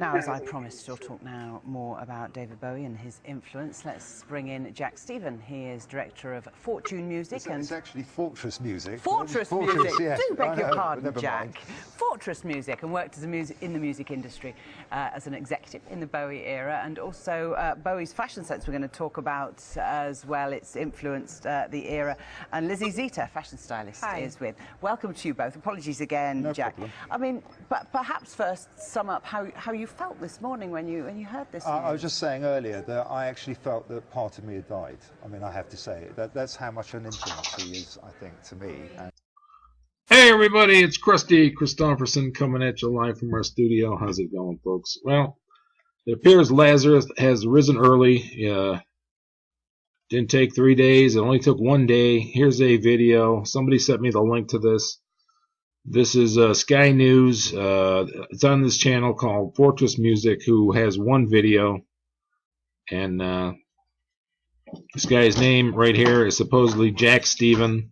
Now, as I promised, we'll talk now more about David Bowie and his influence. Let's bring in Jack Stephen. He is director of Fortune Music. It's, and it's actually Fortress Music. Fortress, Fortress Music. Yes. Do beg your pardon, Jack. Mind. Fortress Music, and worked as a music in the music industry uh, as an executive in the Bowie era, and also uh, Bowie's fashion sense. We're going to talk about as well. It's influenced uh, the era. And Lizzie Zeta, fashion stylist, Hi. is with. Welcome to you both. Apologies again, No Jack. problem. I mean, but perhaps first sum up how how you felt this morning when you when you heard this. I, I was just saying earlier that I actually felt that part of me had died. I mean, I have to say that that's how much an influence he is, I think, to me. And Hey everybody, it's Krusty Christopherson coming at you live from our studio. How's it going, folks? Well, it appears Lazarus has risen early. Uh, didn't take three days. It only took one day. Here's a video. Somebody sent me the link to this. This is uh, Sky News. Uh, it's on this channel called Fortress Music, who has one video. And uh, this guy's name right here is supposedly Jack Stephen.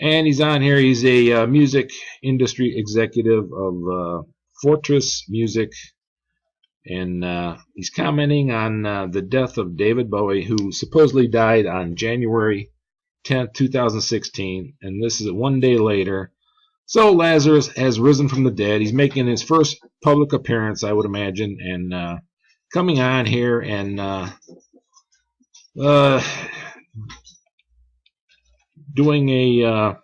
And he's on here. He's a uh, music industry executive of uh, Fortress Music. And uh, he's commenting on the death of David Bowie, who supposedly died on January 10th, 2016. And this is one day later. So Lazarus has risen from the dead. He's making his first public appearance, I would imagine, and uh, coming on here and uh, uh, doing a uh,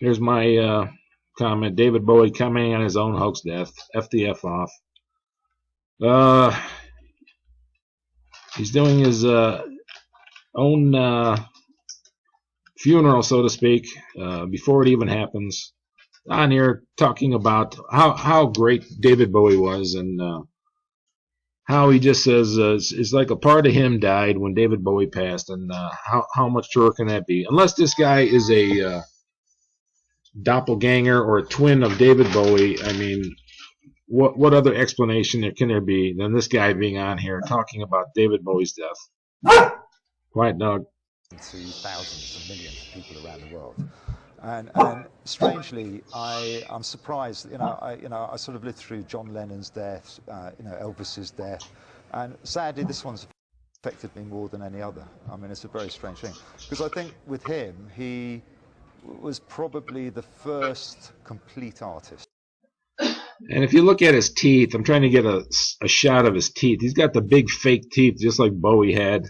here's my uh, comment. David Bowie commenting on his own hoax death. F the F off. Uh, he's doing his uh, own funeral so to speak uh, before it even happens on here talking about how, how great David Bowie was and uh, how he just says uh, it's, it's like a part of him died when David Bowie passed, and uh, how how much truer can that be? Unless this guy is a uh, doppelganger or a twin of David Bowie, I mean, what what other explanation there can there be than this guy being on here talking about David Bowie's death? Quiet dog. To thousands and millions of people around the world. And, and strangely, I, I'm surprised. You know, I, you know, I sort of lived through John Lennon's death, uh, you know, Elvis's death, and sadly, this one's affected me more than any other. I mean, it's a very strange thing because I think with him, he was probably the first complete artist. And if you look at his teeth, I'm trying to get a, a shot of his teeth. He's got the big fake teeth, just like Bowie had.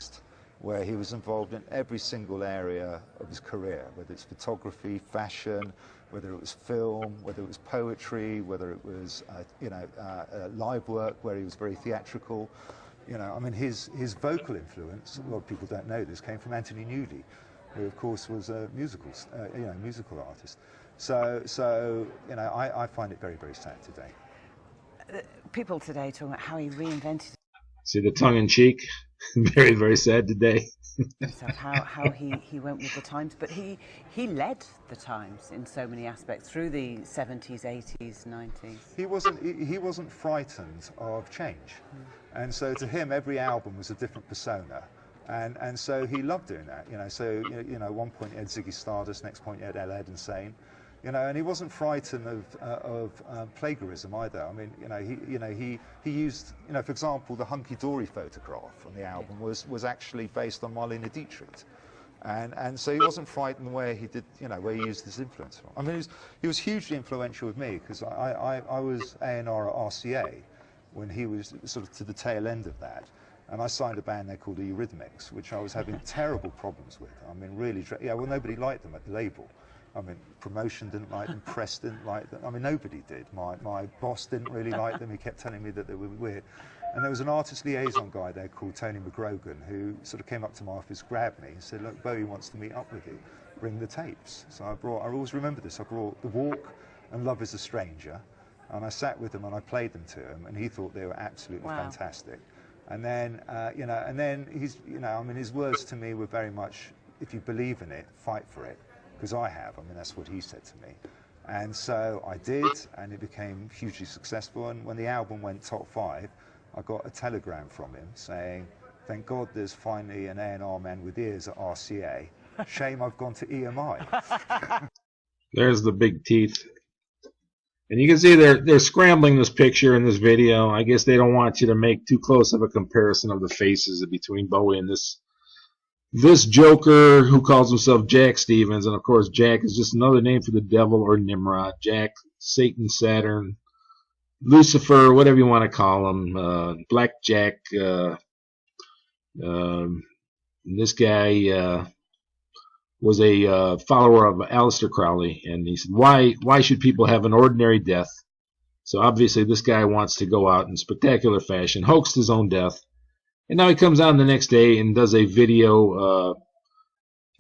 Where he was involved in every single area of his career, whether it's photography, fashion, whether it was film, whether it was poetry, whether it was uh, you know uh, uh, live work where he was very theatrical. You know, I mean, his his vocal influence. A lot of people don't know this came from Anthony Newley, who of course was a musical uh, you know musical artist. So so you know, I, I find it very very sad today. People today talking about how he reinvented See the tongue in cheek? very, very sad today. himself, how, how he, he went with the times, but he, he led the times in so many aspects through the 70s, 80s, 90s. He wasn't he, he wasn't frightened of change, and so to him every album was a different persona, and and so he loved doing that. You know, so you know, you know at one point he had Ziggy Stardust, next point he had Aladdin Sane. You know, and he wasn't frightened of uh, of um, plagiarism either. I mean, you know, he you know he he used you know, for example, the hunky dory photograph on the album was was actually based on Marlene Dietrich. And, and so he wasn't frightened where he did, you know, where he used his influence from. I mean, he was, he was hugely influential with me because I, I, I was A&R at RCA when he was sort of to the tail end of that. And I signed a band there called the Eurythmics, which I was having terrible problems with. I mean, really, yeah, well, nobody liked them at the label. I mean, promotion didn't like them, press didn't like them. I mean, nobody did. My, my boss didn't really like them. He kept telling me that they were weird. And there was an artist liaison guy there called Tony McGrogan who sort of came up to my office, grabbed me, and said, Look, Bowie wants to meet up with you. Bring the tapes. So I brought, I always remember this, I brought The Walk and Love is a Stranger. And I sat with him and I played them to him, and he thought they were absolutely Wow. fantastic. And then, uh, you know, and then he's, you know, I mean, his words to me were very much, if you believe in it, fight for it, because I have. I mean, that's what he said to me. And so I did, and it became hugely successful. And when the album went top five, I got a telegram from him saying, "Thank God there's finally an A&R man with ears at RCA. Shame I've gone to EMI." There's the big teeth. And you can see they're they're scrambling this picture in this video. I guess they don't want you to make too close of a comparison of the faces between Bowie and this this Joker who calls himself Jack Stevens, and of course Jack is just another name for the devil or Nimrod. Jack, Satan, Saturn, Lucifer, whatever you want to call him, uh, Black Jack. Uh, um, this guy uh, was a uh, follower of Aleister Crowley, and he said, "Why, why should people have an ordinary death?" So obviously, this guy wants to go out in spectacular fashion, hoaxed his own death, and now he comes on the next day and does a video uh,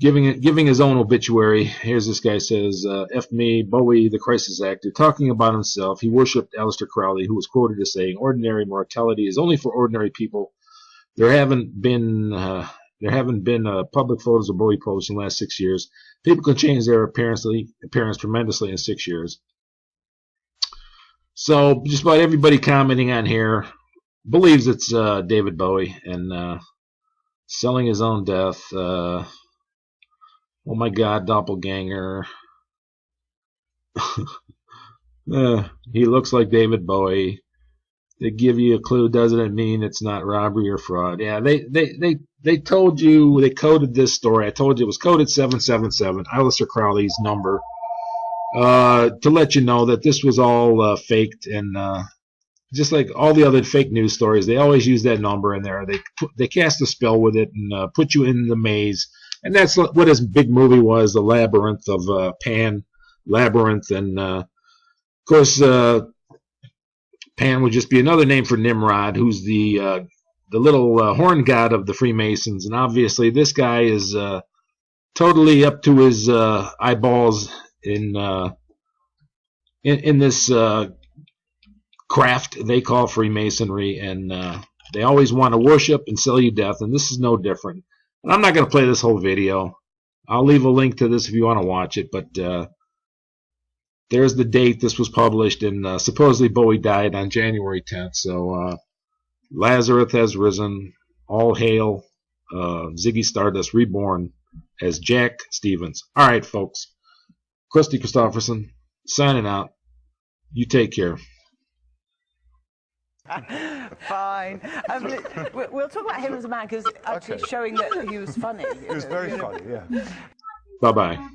giving giving his own obituary. Here's this guy says, uh, "F me, Bowie, the crisis actor, talking about himself. He worshipped Aleister Crowley, who was quoted as saying, "Ordinary mortality is only for ordinary people." There haven't been uh, there haven't been uh, public photos of Bowie posts in the last six years. People can change their appearance, appearance tremendously in six years. So just about everybody commenting on here believes it's uh, David Bowie and uh, selling his own death. Uh, oh my God, doppelganger. Uh, he looks like David Bowie they give you a clue doesn't it mean it's not robbery or fraud yeah they they they they told you they coded this story i told you it was coded 777 Aleister crowley's number uh, to let you know that this was all uh, faked and just like all the other fake news stories they always use that number in there. They put, they cast a spell with it and uh, put you in the maze. And that's what his big movie was the labyrinth of uh, pan labyrinth. And uh, of course Pan would just be another name for Nimrod, who's the uh, the little uh, horn god of the Freemasons, and obviously this guy is uh, totally up to his uh, eyeballs in, uh, in in, this uh, craft they call Freemasonry, and they always want to worship and sell you death, and this is no different. And I'm not going to play this whole video. I'll leave a link to this if you want to watch it, but there's the date this was published, and uh, supposedly Bowie died on January 10th. So uh, Lazarus has risen. All hail uh, Ziggy Stardust reborn as Jack Stevens. All right, folks. Krusty Christopherson signing out. You take care. Fine. Um, we'll talk about him as a man because actually okay. showing that he was funny. He was very funny, yeah. Bye bye.